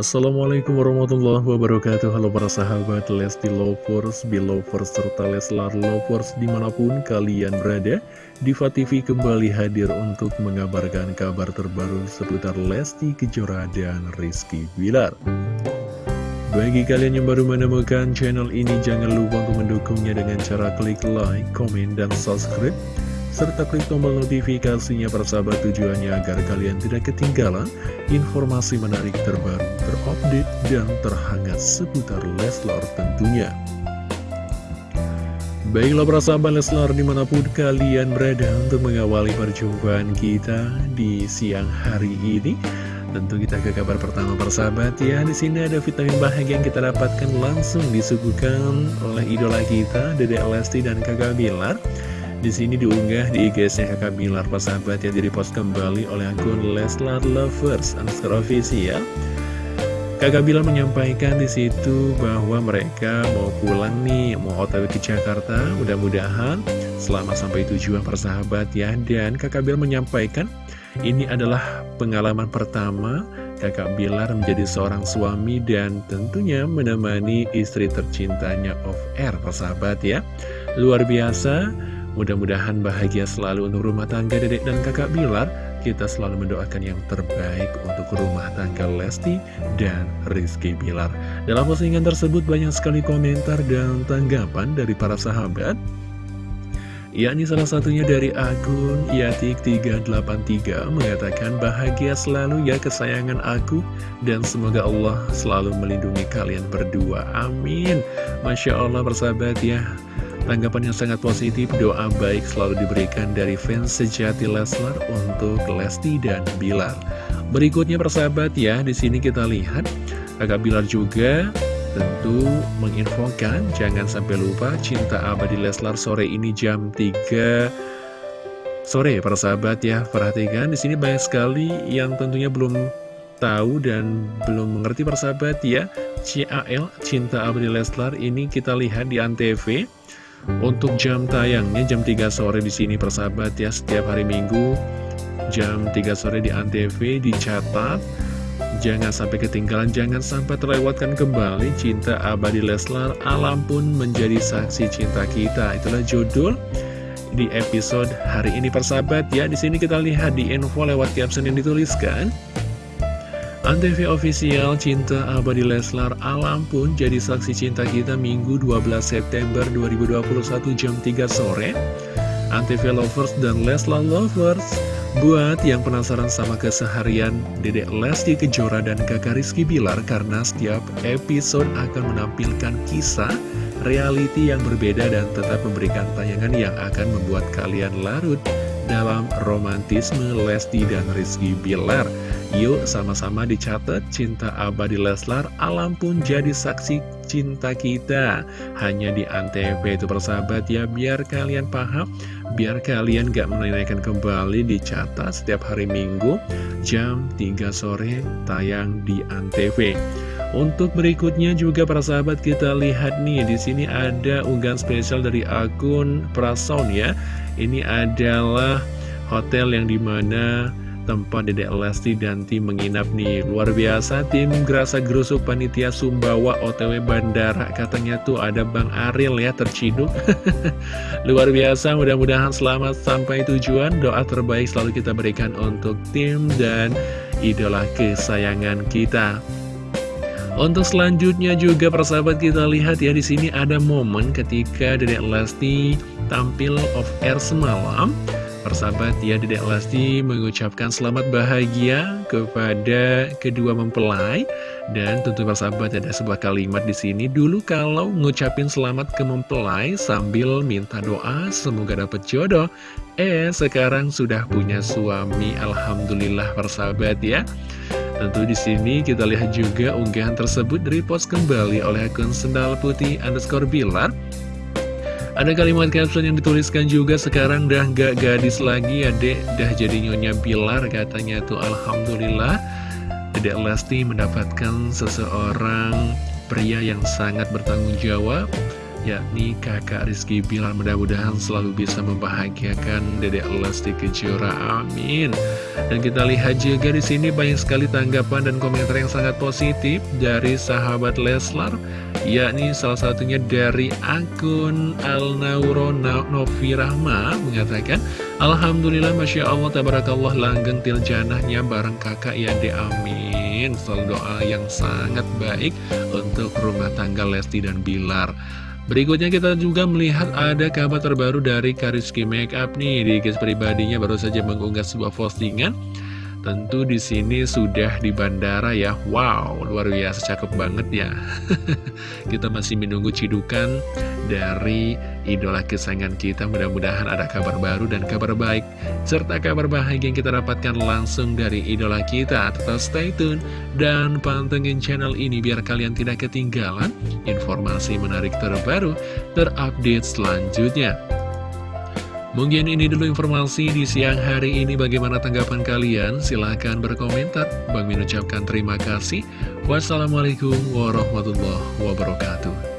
Assalamualaikum warahmatullahi wabarakatuh. Halo para sahabat Lesti Lovers, Belovers, serta Leslar Lovers di mana pun kalian berada Diva TV kembali hadir untuk mengabarkan kabar terbaru seputar Lesti Kejora dan Rizky Bilar. Bagi kalian yang baru menemukan channel ini jangan lupa untuk mendukungnya dengan cara klik like, komen, dan subscribe serta klik tombol notifikasinya persahabat tujuannya agar kalian tidak ketinggalan informasi menarik terbaru, terupdate, dan terhangat seputar Leslar tentunya. Baiklah para sahabat Leslar di mana pun kalian berada untuk mengawali perjumpaan kita di siang hari ini. Tentu kita ke kabar pertama persahabat ya. Di sini ada vitamin bahagia yang kita dapatkan langsung disuguhkan oleh idola kita Dede Lesti dan Kakak Bilar. Di sini diunggah di IG-nya Kakak Bilar persahabat yang direpost kembali oleh akun Leslar Lovers underscore official. Kakak Bilar menyampaikan di situ bahwa mereka mau pulang nih, mau otw ke Jakarta, mudah-mudahan selama sampai tujuan persahabat ya. Dan Kakak Bilar menyampaikan ini adalah pengalaman pertama Kakak Bilar menjadi seorang suami dan tentunya menemani istri tercintanya of air persahabat ya. Luar biasa. Mudah-mudahan bahagia selalu untuk rumah tangga dedek dan kakak Bilar. Kita selalu mendoakan yang terbaik untuk rumah tangga Lesti dan Rizky Bilar. Dalam postingan tersebut banyak sekali komentar dan tanggapan dari para sahabat. yakni salah satunya dari akun Yatik383 mengatakan bahagia selalu ya kesayangan aku dan semoga Allah selalu melindungi kalian berdua. Amin. Masya Allah bersahabat ya. Tanggapan yang sangat positif, doa baik selalu diberikan dari fans sejati Leslar untuk Lesti dan Bilar. Berikutnya persahabat ya, di sini kita lihat kakak Bilar juga tentu menginfokan jangan sampai lupa cinta abadi Leslar sore ini jam 3 sore persahabat ya. Perhatikan di sini banyak sekali yang tentunya belum tahu dan belum mengerti persahabat ya. CAL Cinta Abadi Leslar ini kita lihat di Antv untuk jam tayangnya jam 3 sore di sini persahabat ya setiap hari Minggu. Jam 3 sore di Antv dicatat. Jangan sampai ketinggalan jangan sampai terlewatkan kembali cinta abadi Leslar. Alam pun menjadi saksi cinta kita. Itulah judul di episode hari ini persahabat ya. Di sini kita lihat di info lewat caption yang dituliskan Antv official Cinta Abadi Leslar Alam pun jadi saksi cinta kita Minggu 12 September 2021 jam 3 sore. Antv Lovers dan Leslar Lovers Buat yang penasaran sama keseharian Dedek Lesti Kejora dan kakak Rizky Bilar Karena setiap episode akan menampilkan kisah reality yang berbeda dan tetap memberikan tayangan yang akan membuat kalian larut dalam romantisme Lesti dan Rizky Bilar. Yuk sama-sama dicatat cinta abadi Leslar alam pun jadi saksi cinta kita. Hanya di Antv itu persahabat ya biar kalian paham Biar kalian gak menanyakan kembali dicatat setiap hari minggu jam 3 sore tayang di Antv untuk berikutnya juga para sahabat kita lihat nih di sini ada unggahan spesial dari akun Prason ya. Ini adalah hotel yang di mana tempat Dedek Lesti dan tim menginap nih. Luar biasa tim Gerasa Gerusuk Panitia Sumbawa OTW Bandara. Katanya tuh ada Bang Aril ya terciduk. Luar biasa mudah-mudahan selamat sampai tujuan. Doa terbaik selalu kita berikan untuk tim dan idola kesayangan kita untuk selanjutnya juga persahabat kita lihat ya di sini ada momen ketika Dedek Lesti tampil off air semalam. Persahabat ya Dedek Lesti mengucapkan selamat bahagia kepada kedua mempelai. Dan tentu persahabat ada sebuah kalimat di sini. Dulu kalau ngucapin selamat ke mempelai sambil minta doa semoga dapat jodoh. Eh sekarang sudah punya suami. Alhamdulillah persahabat ya Tentu di sini kita lihat juga unggahan tersebut repost kembali oleh akun sendal putih underscore bilar. Ada kalimat caption yang dituliskan juga sekarang dah gak gadis lagi ya dek Dah jadi nyonya Bilar katanya tuh. Alhamdulillah Dedek Lesti mendapatkan seseorang pria yang sangat bertanggung jawab yakni kakak Rizky Bilar mudah-mudahan selalu bisa membahagiakan Dedek Lesti Kejora. Amin. Dan kita lihat juga di sini banyak sekali tanggapan dan komentar yang sangat positif dari sahabat Leslar yakni salah satunya dari akun Al-Nauro Novi Rahma mengatakan Alhamdulillah Masya Allah Tabarakallah langgeng tiljanahnya bareng kakak ya de amin. Selalu doa yang sangat baik untuk rumah tangga Lesti dan Bilar Berikutnya kita juga melihat ada kabar terbaru dari Kariski Makeup nih di guys pribadinya baru saja mengunggah sebuah postingan. Tentu di sini sudah di bandara ya. Wow, luar biasa cakep banget ya. kita masih menunggu cidukan dari idola kesayangan kita Mudah-mudahan ada kabar baru dan kabar baik Serta kabar bahagia yang kita dapatkan langsung dari idola kita Tetap stay tune dan pantengin channel ini Biar kalian tidak ketinggalan informasi menarik terbaru Terupdate selanjutnya Mungkin ini dulu informasi di siang hari ini bagaimana tanggapan kalian? Silahkan berkomentar. Bang Min ucapkan terima kasih. Wassalamualaikum warahmatullahi wabarakatuh.